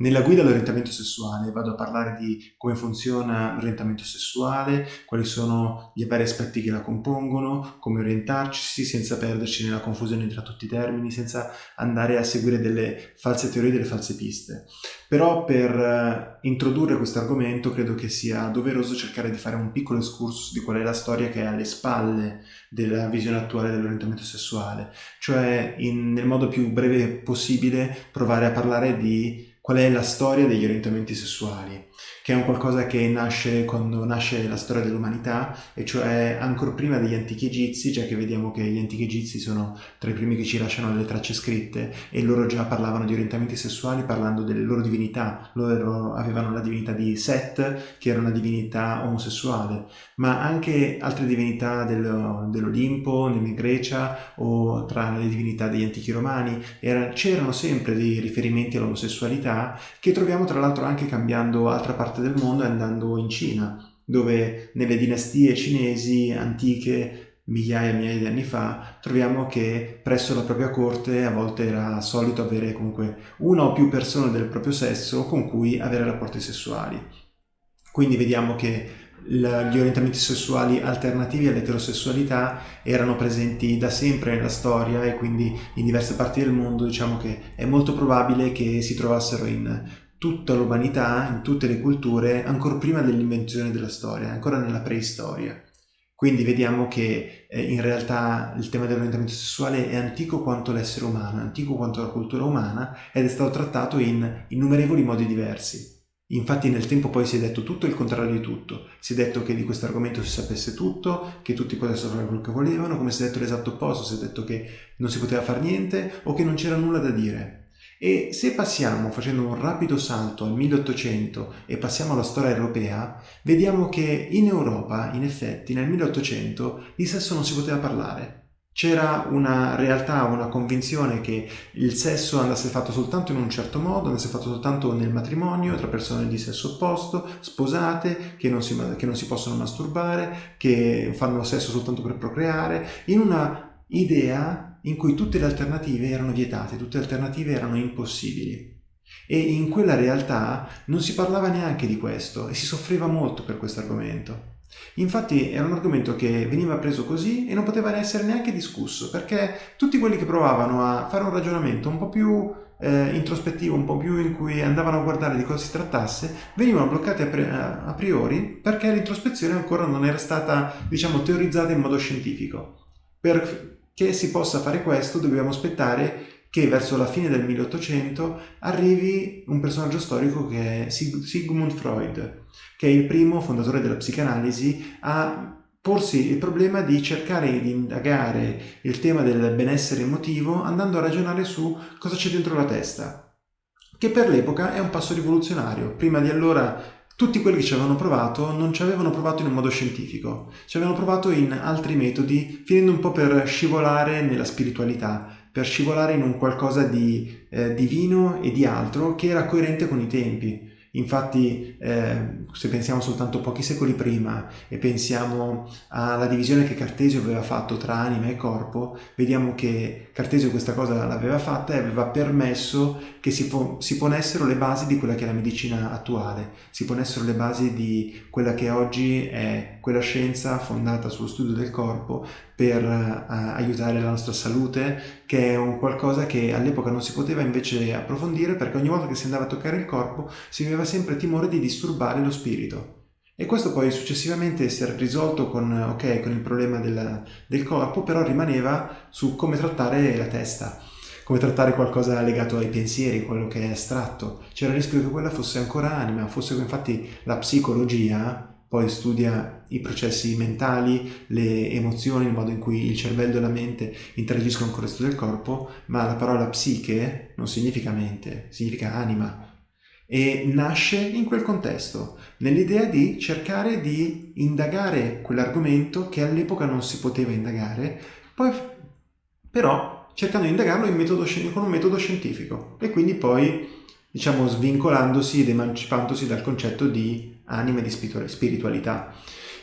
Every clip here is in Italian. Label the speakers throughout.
Speaker 1: Nella guida all'orientamento sessuale vado a parlare di come funziona l'orientamento sessuale, quali sono gli vari aspetti che la compongono, come orientarci senza perderci nella confusione tra tutti i termini, senza andare a seguire delle false teorie, delle false piste. Però per eh, introdurre questo argomento credo che sia doveroso cercare di fare un piccolo excursus di qual è la storia che è alle spalle della visione attuale dell'orientamento sessuale, cioè in, nel modo più breve possibile provare a parlare di qual è la storia degli orientamenti sessuali, che è un qualcosa che nasce quando nasce la storia dell'umanità, e cioè ancora prima degli antichi egizi, già che vediamo che gli antichi egizi sono tra i primi che ci lasciano delle tracce scritte, e loro già parlavano di orientamenti sessuali parlando delle loro divinità. Loro avevano la divinità di Set, che era una divinità omosessuale, ma anche altre divinità dello, dell'Olimpo, nella Grecia, o tra le divinità degli antichi romani, c'erano sempre dei riferimenti all'omosessualità, che troviamo tra l'altro anche cambiando altra parte del mondo e andando in Cina, dove nelle dinastie cinesi antiche migliaia e migliaia di anni fa, troviamo che presso la propria corte a volte era solito avere comunque una o più persone del proprio sesso con cui avere rapporti sessuali. Quindi vediamo che gli orientamenti sessuali alternativi all'eterosessualità erano presenti da sempre nella storia e quindi in diverse parti del mondo diciamo che è molto probabile che si trovassero in tutta l'umanità, in tutte le culture, ancora prima dell'invenzione della storia, ancora nella preistoria. Quindi vediamo che eh, in realtà il tema dell'orientamento sessuale è antico quanto l'essere umano, è antico quanto la cultura umana ed è stato trattato in innumerevoli modi diversi. Infatti nel tempo poi si è detto tutto il contrario di tutto, si è detto che di questo argomento si sapesse tutto, che tutti potessero fare quello che volevano, come si è detto l'esatto opposto, si è detto che non si poteva fare niente o che non c'era nulla da dire. E se passiamo, facendo un rapido salto al 1800 e passiamo alla storia europea, vediamo che in Europa, in effetti, nel 1800 di sesso non si poteva parlare. C'era una realtà, una convinzione che il sesso andasse fatto soltanto in un certo modo, andasse fatto soltanto nel matrimonio, tra persone di sesso opposto, sposate, che non si, che non si possono masturbare, che fanno sesso soltanto per procreare, in una idea in cui tutte le alternative erano vietate, tutte le alternative erano impossibili. E in quella realtà non si parlava neanche di questo e si soffriva molto per questo argomento. Infatti era un argomento che veniva preso così e non poteva essere neanche discusso, perché tutti quelli che provavano a fare un ragionamento un po' più eh, introspettivo, un po' più in cui andavano a guardare di cosa si trattasse, venivano bloccati a, a priori perché l'introspezione ancora non era stata, diciamo, teorizzata in modo scientifico. Perché si possa fare questo dobbiamo aspettare che verso la fine del 1800 arrivi un personaggio storico che è Sigmund Freud, che è il primo fondatore della psicanalisi a porsi il problema di cercare di indagare il tema del benessere emotivo andando a ragionare su cosa c'è dentro la testa, che per l'epoca è un passo rivoluzionario. Prima di allora tutti quelli che ci avevano provato non ci avevano provato in un modo scientifico, ci avevano provato in altri metodi, finendo un po' per scivolare nella spiritualità, per scivolare in un qualcosa di eh, divino e di altro che era coerente con i tempi. Infatti, eh, se pensiamo soltanto pochi secoli prima e pensiamo alla divisione che Cartesio aveva fatto tra anima e corpo, vediamo che Cartesio questa cosa l'aveva fatta e aveva permesso che si, si, ponessero le basi di quella che è la medicina attuale, si ponessero le basi di quella che oggi è quella scienza fondata sullo studio del corpo per uh, aiutare la nostra salute, che è un qualcosa che all'epoca non si poteva invece approfondire perché ogni volta che si andava a toccare il corpo si aveva sempre timore di disturbare lo spirito. E questo poi successivamente si era risolto con, okay, con il problema del, del corpo, però rimaneva su come trattare la testa come trattare qualcosa legato ai pensieri, quello che è astratto. C'era il rischio che quella fosse ancora anima, fosse infatti la psicologia poi studia i processi mentali, le emozioni, il modo in cui il cervello e la mente interagiscono con il resto del corpo, ma la parola psiche non significa mente, significa anima. E nasce in quel contesto, nell'idea di cercare di indagare quell'argomento che all'epoca non si poteva indagare, poi però cercando di indagarlo metodo, con un metodo scientifico e quindi poi diciamo svincolandosi ed emancipandosi dal concetto di anima e di spiritualità.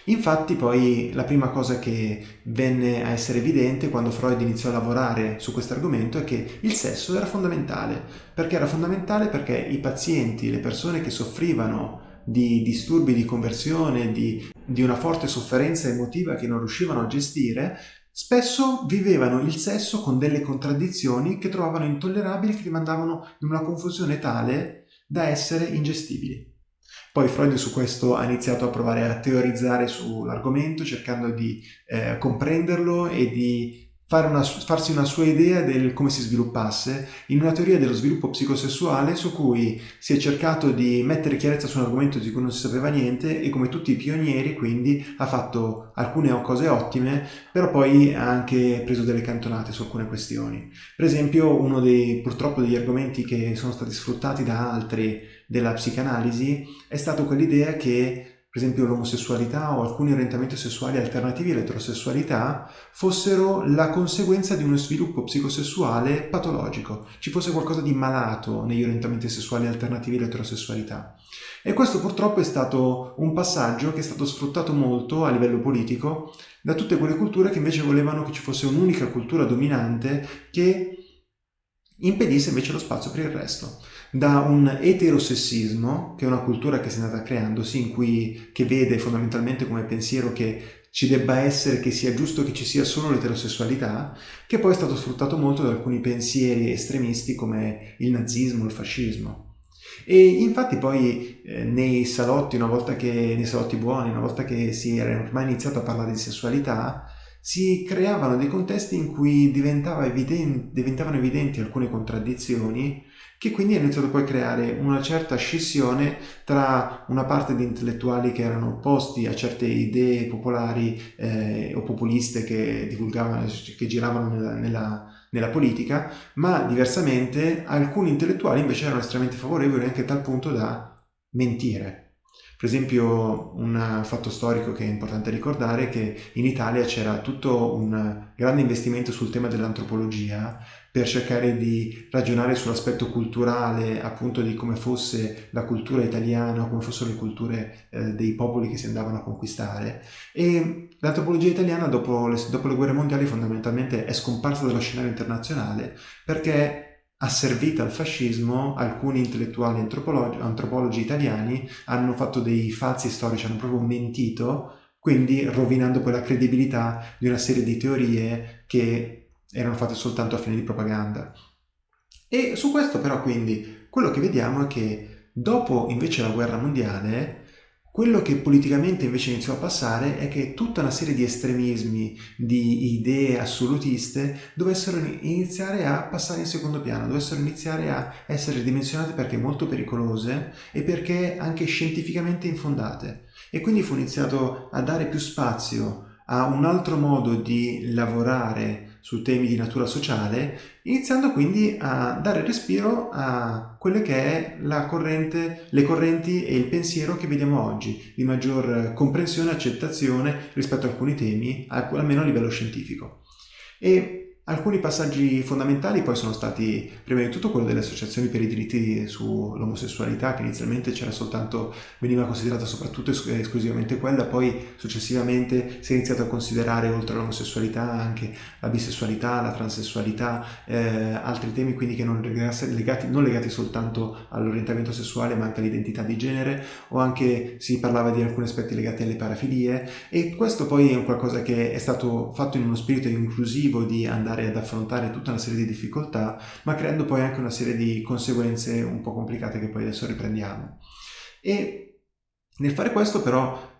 Speaker 1: Infatti poi la prima cosa che venne a essere evidente quando Freud iniziò a lavorare su questo argomento è che il sesso era fondamentale. Perché era fondamentale? Perché i pazienti, le persone che soffrivano di disturbi di conversione, di, di una forte sofferenza emotiva che non riuscivano a gestire, spesso vivevano il sesso con delle contraddizioni che trovavano intollerabili, che li mandavano in una confusione tale da essere ingestibili. Poi Freud su questo ha iniziato a provare a teorizzare sull'argomento, cercando di eh, comprenderlo e di una, farsi una sua idea del come si sviluppasse in una teoria dello sviluppo psicosessuale su cui si è cercato di mettere chiarezza su un argomento di cui non si sapeva niente e come tutti i pionieri quindi ha fatto alcune cose ottime però poi ha anche preso delle cantonate su alcune questioni. Per esempio uno dei purtroppo degli argomenti che sono stati sfruttati da altri della psicanalisi è stato quell'idea che per esempio l'omosessualità o alcuni orientamenti sessuali alternativi all'eterosessualità, fossero la conseguenza di uno sviluppo psicosessuale patologico, ci fosse qualcosa di malato negli orientamenti sessuali alternativi all'eterosessualità. E questo purtroppo è stato un passaggio che è stato sfruttato molto a livello politico da tutte quelle culture che invece volevano che ci fosse un'unica cultura dominante che impedisse invece lo spazio per il resto da un eterosessismo, che è una cultura che si è andata creandosi, in cui, che vede fondamentalmente come pensiero che ci debba essere, che sia giusto che ci sia solo l'eterosessualità, che poi è stato sfruttato molto da alcuni pensieri estremisti come il nazismo, il fascismo. E infatti poi eh, nei salotti, una volta che, nei salotti buoni, una volta che si era ormai iniziato a parlare di sessualità, si creavano dei contesti in cui diventava evidente, diventavano evidenti alcune contraddizioni che quindi ha iniziato poi a creare una certa scissione tra una parte di intellettuali che erano opposti a certe idee popolari eh, o populiste che divulgavano, che giravano nella, nella, nella, politica, ma diversamente alcuni intellettuali invece erano estremamente favorevoli anche a tal punto da mentire. Per esempio un fatto storico che è importante ricordare è che in Italia c'era tutto un grande investimento sul tema dell'antropologia per cercare di ragionare sull'aspetto culturale appunto di come fosse la cultura italiana, come fossero le culture eh, dei popoli che si andavano a conquistare. E l'antropologia italiana dopo le, dopo le guerre mondiali fondamentalmente è scomparsa dallo scenario internazionale perché asservita al fascismo, alcuni intellettuali antropologi, antropologi italiani hanno fatto dei falsi storici, hanno proprio mentito, quindi rovinando poi la credibilità di una serie di teorie che erano fatte soltanto a fine di propaganda. E su questo però quindi quello che vediamo è che dopo invece la guerra mondiale quello che politicamente invece iniziò a passare è che tutta una serie di estremismi, di idee assolutiste, dovessero iniziare a passare in secondo piano, dovessero iniziare a essere dimensionate perché molto pericolose e perché anche scientificamente infondate. E quindi fu iniziato a dare più spazio a un altro modo di lavorare su temi di natura sociale, iniziando quindi a dare respiro a quelle che è la corrente, le correnti e il pensiero che vediamo oggi, di maggior comprensione e accettazione rispetto a alcuni temi, almeno a livello scientifico. E Alcuni passaggi fondamentali poi sono stati, prima di tutto, quello delle associazioni per i diritti sull'omosessualità, che inizialmente c'era soltanto, veniva considerata soprattutto esclusivamente quella, poi successivamente si è iniziato a considerare oltre all'omosessualità anche la bisessualità, la transessualità, eh, altri temi quindi che non legati, non legati soltanto all'orientamento sessuale ma anche all'identità di genere, o anche si parlava di alcuni aspetti legati alle parafilie, e questo poi è un qualcosa che è stato fatto in uno spirito inclusivo di andare andare ad affrontare tutta una serie di difficoltà, ma creando poi anche una serie di conseguenze un po' complicate che poi adesso riprendiamo. E nel fare questo però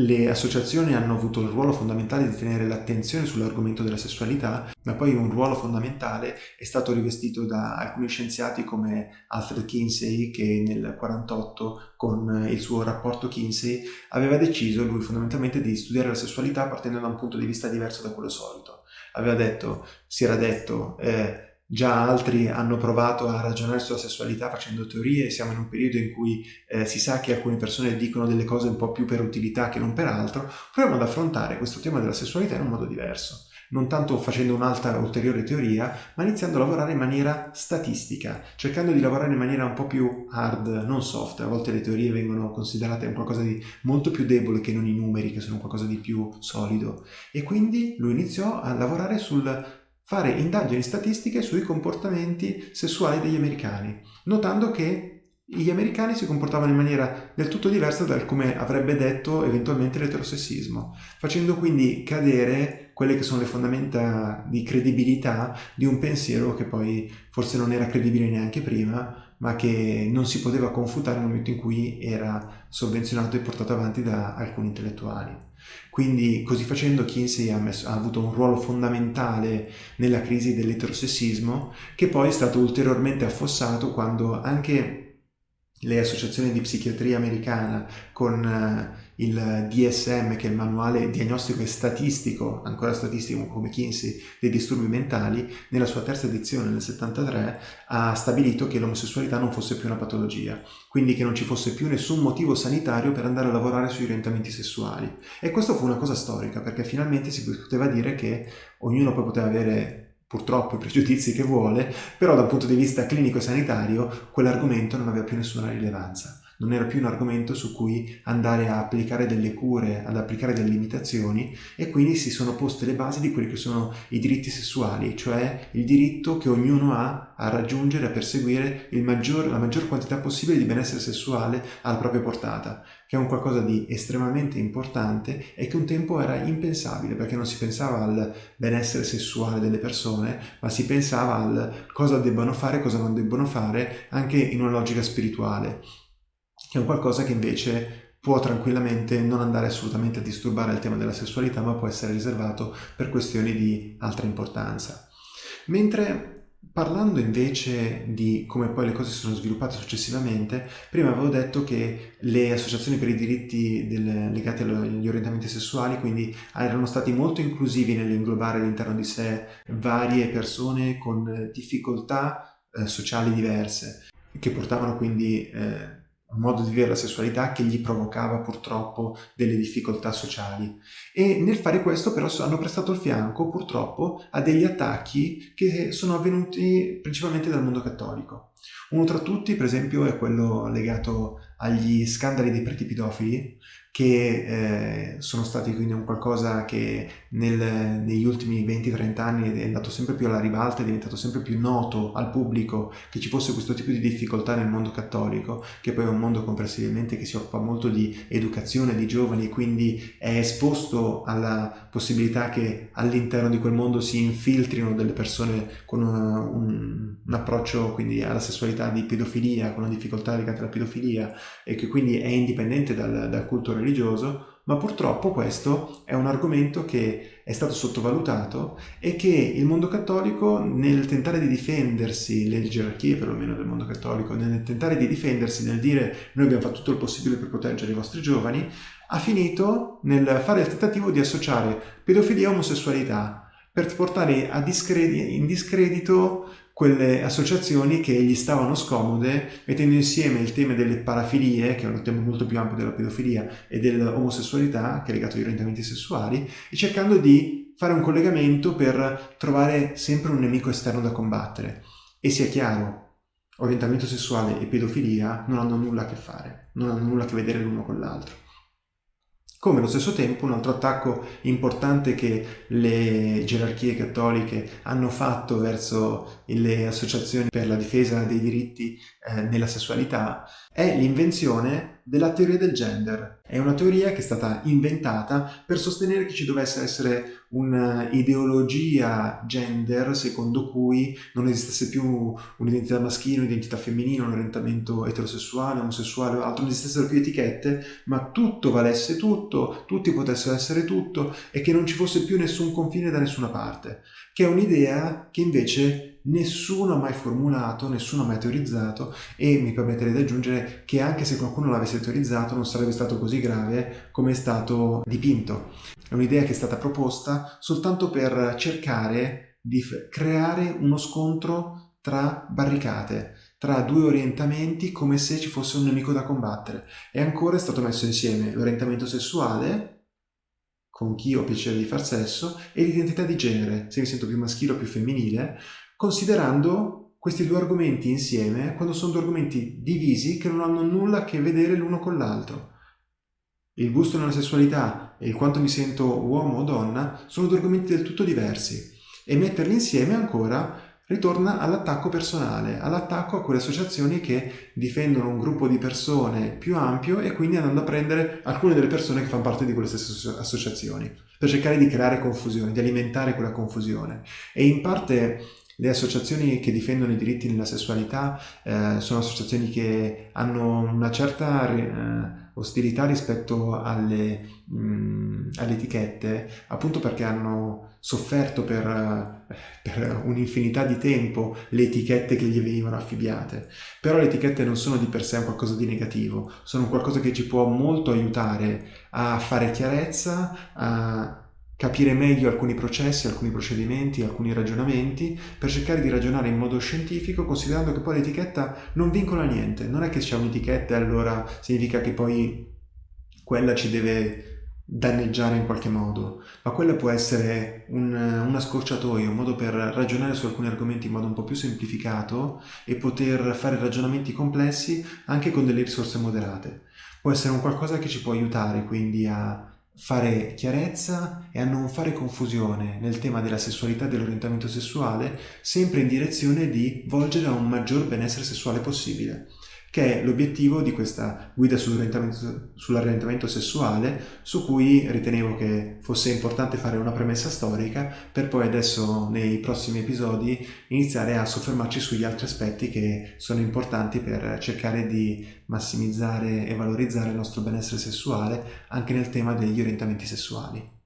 Speaker 1: le associazioni hanno avuto il ruolo fondamentale di tenere l'attenzione sull'argomento della sessualità, ma poi un ruolo fondamentale è stato rivestito da alcuni scienziati come Alfred Kinsey che nel 1948 con il suo rapporto Kinsey aveva deciso lui fondamentalmente di studiare la sessualità partendo da un punto di vista diverso da quello solito aveva detto, si era detto, eh, già altri hanno provato a ragionare sulla sessualità facendo teorie, siamo in un periodo in cui eh, si sa che alcune persone dicono delle cose un po' più per utilità che non per altro, proviamo ad affrontare questo tema della sessualità in un modo diverso. Non tanto facendo un'altra ulteriore teoria, ma iniziando a lavorare in maniera statistica, cercando di lavorare in maniera un po' più hard, non soft. A volte le teorie vengono considerate qualcosa di molto più debole che non i numeri, che sono qualcosa di più solido. E quindi lui iniziò a lavorare sul fare indagini statistiche sui comportamenti sessuali degli americani, notando che gli americani si comportavano in maniera del tutto diversa da come avrebbe detto eventualmente l'eterosessismo, facendo quindi cadere quelle che sono le fondamenta di credibilità di un pensiero che poi forse non era credibile neanche prima, ma che non si poteva confutare nel momento in cui era sovvenzionato e portato avanti da alcuni intellettuali. Quindi così facendo Kinsey ha, messo, ha, avuto un ruolo fondamentale nella crisi dell'eterosessismo che poi è stato ulteriormente affossato quando anche le associazioni di psichiatria americana con uh, il DSM, che è il manuale diagnostico e statistico, ancora statistico come Kinsey, dei disturbi mentali, nella sua terza edizione nel 73 ha stabilito che l'omosessualità non fosse più una patologia, quindi che non ci fosse più nessun motivo sanitario per andare a lavorare sui orientamenti sessuali. E questo fu una cosa storica, perché finalmente si poteva dire che ognuno poi poteva avere purtroppo i pregiudizi che vuole, però dal punto di vista clinico e sanitario quell'argomento non aveva più nessuna rilevanza non era più un argomento su cui andare a applicare delle cure, ad applicare delle limitazioni e quindi si sono poste le basi di quelli che sono i diritti sessuali, cioè il diritto che ognuno ha a raggiungere, a perseguire maggior, la maggior quantità possibile di benessere sessuale alla propria portata, che è un qualcosa di estremamente importante e che un tempo era impensabile perché non si pensava al benessere sessuale delle persone, ma si pensava al cosa debbano fare, cosa non debbono fare, anche in una logica spirituale è un qualcosa che invece può tranquillamente non andare assolutamente a disturbare il tema della sessualità, ma può essere riservato per questioni di altra importanza. Mentre Parlando invece di come poi le cose si sono sviluppate successivamente, prima avevo detto che le associazioni per i diritti del, legati agli orientamenti sessuali quindi erano stati molto inclusivi nell'inglobare all'interno di sé varie persone con difficoltà eh, sociali diverse, che portavano quindi eh, un modo di vivere la sessualità che gli provocava purtroppo delle difficoltà sociali e nel fare questo però hanno prestato il fianco purtroppo a degli attacchi che sono avvenuti principalmente dal mondo cattolico. Uno tra tutti per esempio è quello legato agli scandali dei preti pedofili che eh, sono stati quindi un qualcosa che nel, negli ultimi 20-30 anni è andato sempre più alla ribalta, è diventato sempre più noto al pubblico che ci fosse questo tipo di difficoltà nel mondo cattolico, che poi è un mondo comprensibilmente che si occupa molto di educazione di giovani e quindi è esposto alla possibilità che all'interno di quel mondo si infiltrino delle persone con una, un, un approccio quindi alla sessualità di pedofilia, con una difficoltà legata alla pedofilia e che quindi è indipendente dal, dal culto religioso, ma purtroppo questo è un argomento che è stato sottovalutato e che il mondo cattolico nel tentare di difendersi, le gerarchie perlomeno del mondo cattolico, nel tentare di difendersi, nel dire noi abbiamo fatto tutto il possibile per proteggere i vostri giovani, ha finito nel fare il tentativo di associare pedofilia e omosessualità per portare discredi in discredito quelle associazioni che gli stavano scomode, mettendo insieme il tema delle parafilie, che è un tema molto più ampio della pedofilia, e dell'omosessualità, che è legato ai orientamenti sessuali, e cercando di fare un collegamento per trovare sempre un nemico esterno da combattere. E sia chiaro, orientamento sessuale e pedofilia non hanno nulla a che fare, non hanno nulla a che vedere l'uno con l'altro. Come allo stesso tempo un altro attacco importante che le gerarchie cattoliche hanno fatto verso le associazioni per la difesa dei diritti eh, nella sessualità è l'invenzione della teoria del gender. È una teoria che è stata inventata per sostenere che ci dovesse essere un'ideologia gender secondo cui non esistesse più un'identità maschile, un'identità femminile, un orientamento eterosessuale, omosessuale o altro, non esistessero più etichette, ma tutto valesse tutto, tutti potessero essere tutto e che non ci fosse più nessun confine da nessuna parte, che è un'idea che invece nessuno ha mai formulato, nessuno ha mai teorizzato e mi permetterei di aggiungere che anche se qualcuno l'avesse teorizzato non sarebbe stato così grave come è stato dipinto. È un'idea che è stata proposta soltanto per cercare di creare uno scontro tra barricate, tra due orientamenti come se ci fosse un nemico da combattere. E ancora è stato messo insieme l'orientamento sessuale con chi ho piacere di far sesso e l'identità di genere, se mi sento più maschile o più femminile, considerando questi due argomenti insieme quando sono due argomenti divisi che non hanno nulla a che vedere l'uno con l'altro. Il gusto nella sessualità e il quanto mi sento uomo o donna sono due argomenti del tutto diversi e metterli insieme ancora ritorna all'attacco personale, all'attacco a quelle associazioni che difendono un gruppo di persone più ampio e quindi andando a prendere alcune delle persone che fanno parte di quelle stesse associazioni, per cercare di creare confusione, di alimentare quella confusione. E in parte le associazioni che difendono i diritti nella sessualità eh, sono associazioni che hanno una certa eh, ostilità rispetto alle, mh, alle, etichette, appunto perché hanno sofferto per, per, un'infinità di tempo le etichette che gli venivano affibbiate. Però le etichette non sono di per sé un qualcosa di negativo, sono qualcosa che ci può molto aiutare a fare chiarezza, a capire meglio alcuni processi, alcuni procedimenti, alcuni ragionamenti, per cercare di ragionare in modo scientifico, considerando che poi l'etichetta non vincola niente. Non è che c'è un'etichetta e allora significa che poi quella ci deve danneggiare in qualche modo, ma quella può essere un, una scorciatoia, un modo per ragionare su alcuni argomenti in modo un po' più semplificato e poter fare ragionamenti complessi anche con delle risorse moderate. Può essere un qualcosa che ci può aiutare quindi a fare chiarezza e a non fare confusione nel tema della sessualità e dell'orientamento sessuale, sempre in direzione di volgere a un maggior benessere sessuale possibile che è l'obiettivo di questa guida sull'orientamento, sull'orientamento sessuale su cui ritenevo che fosse importante fare una premessa storica per poi adesso nei prossimi episodi iniziare a soffermarci sugli altri aspetti che sono importanti per cercare di massimizzare e valorizzare il nostro benessere sessuale anche nel tema degli orientamenti sessuali.